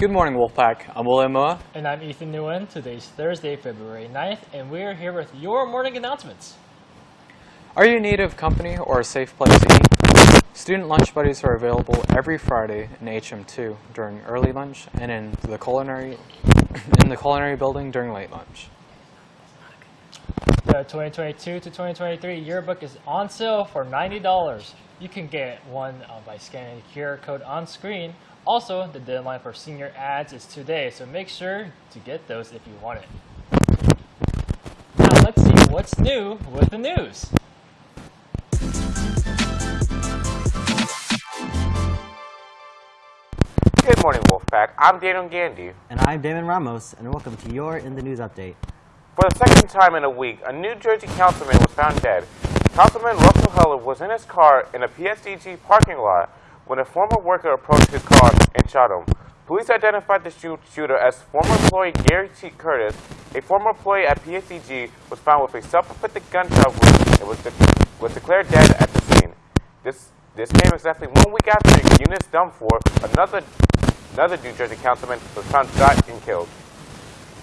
Good morning, Wolfpack. I'm William Moa. And I'm Ethan Nguyen. Today's Thursday, February 9th, and we're here with your morning announcements. Are you in need of company or a safe place to eat? Student lunch buddies are available every Friday in HM2 during early lunch and in the culinary in the culinary building during late lunch. The 2022 to 2023 yearbook is on sale for $90. You can get one uh, by scanning the QR code on screen. Also, the deadline for senior ads is today, so make sure to get those if you want it. Now let's see what's new with the news. Good morning, Wolfpack. I'm Daniel Gandy. And I'm Damon Ramos, and welcome to your In the News Update. For the second time in a week, a New Jersey councilman was found dead. Councilman Russell Heller was in his car in a PSE&G parking lot when a former worker approached his car and shot him. Police identified the shoot shooter as former employee Gary T. Curtis. A former employee at PSE&G was found with a self-inflicted gunshot wound and was, de was declared dead at the scene. This this came exactly one week after Eunice Dwumfour, another another New Jersey councilman, was found shot and killed.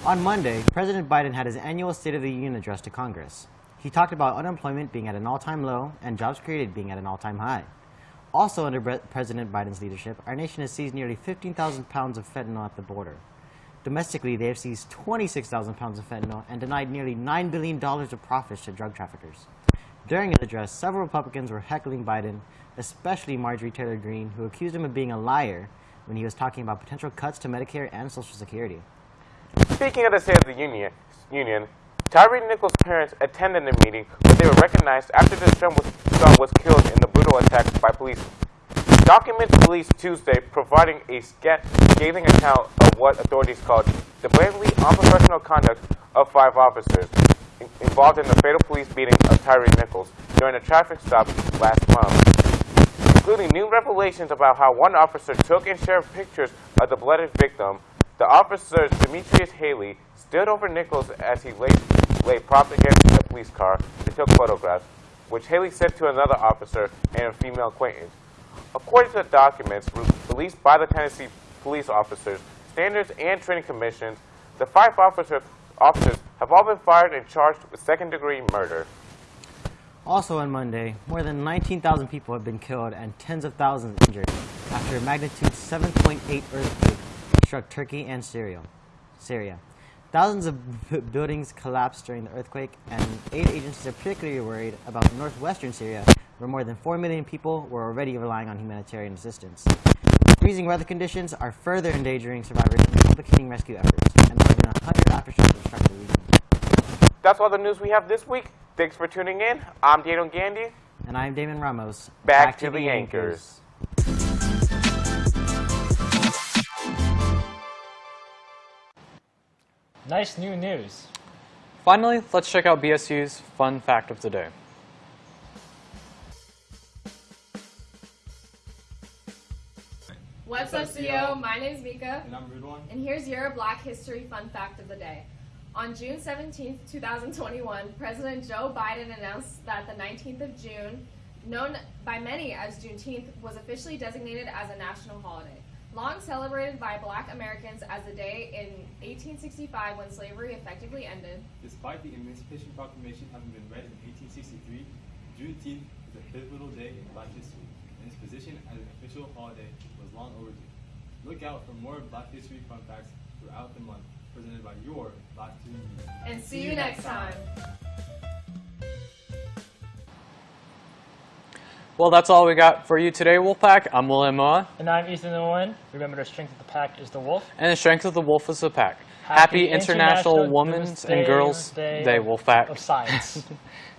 On Monday, President Biden had his annual State of the Union address to Congress. He talked about unemployment being at an all-time low and jobs created being at an all-time high. Also under President Biden's leadership, our nation has seized nearly 15,000 pounds of fentanyl at the border. Domestically, they have seized 26,000 pounds of fentanyl and denied nearly $9 billion of profits to drug traffickers. During his address, several Republicans were heckling Biden, especially Marjorie Taylor Greene, who accused him of being a liar when he was talking about potential cuts to Medicare and Social Security. Speaking of the State of the Union, Union Tyre Nichols' parents attended the meeting where they were recognized after their son was, son was killed in the brutal attack by police. Documents released Tuesday providing a scathing account of what authorities called the blatantly unprofessional conduct of five officers involved in the fatal police beating of Tyre Nichols during a traffic stop last month, including new revelations about how one officer took and shared pictures of the blooded victim. The officer, Demetrius Haley, stood over Nichols as he lay, lay propped against a police car and took photographs, which Haley sent to another officer and a female acquaintance. According to the documents released by the Tennessee police officers, standards, and training commissions, the five officer, officers have all been fired and charged with second-degree murder. Also on Monday, more than 19,000 people have been killed and tens of thousands injured after a magnitude 7.8 earthquake struck Turkey and Syria. Syria. Thousands of buildings collapsed during the earthquake, and aid agencies are particularly worried about northwestern Syria, where more than 4 million people were already relying on humanitarian assistance. Freezing weather conditions are further endangering survivors and complicating rescue efforts, and more than 100 aftershocks have struck the region. That's all the news we have this week. Thanks for tuning in. I'm Daniel Gandy. And I'm Damon Ramos. Back, Back to, to, the, the anchors. anchors. Nice new news. Finally, let's check out BSU's fun fact of the day. What's up, CEO? My name is Mika. And I'm Rudwan. And here's your Black History Fun Fact of the Day. On June 17, 2021, President Joe Biden announced that the 19th of June, known by many as Juneteenth, was officially designated as a national holiday. Long celebrated by black Americans as the day in 1865 when slavery effectively ended. Despite the Emancipation Proclamation having been read in 1863, Juneteenth is a pivotal day in black history, and its position as an official holiday was long overdue. Look out for more black history fun facts throughout the month, presented by your Black Student. And see you next time. Well, that's all we got for you today, Wolfpack. I'm William Moa. And I'm Ethan Owen. Remember, the strength of the pack is the wolf. And the strength of the wolf is the pack. Happy, Happy International, International Women's and Girls Day, Day Wolfpack. Of Science.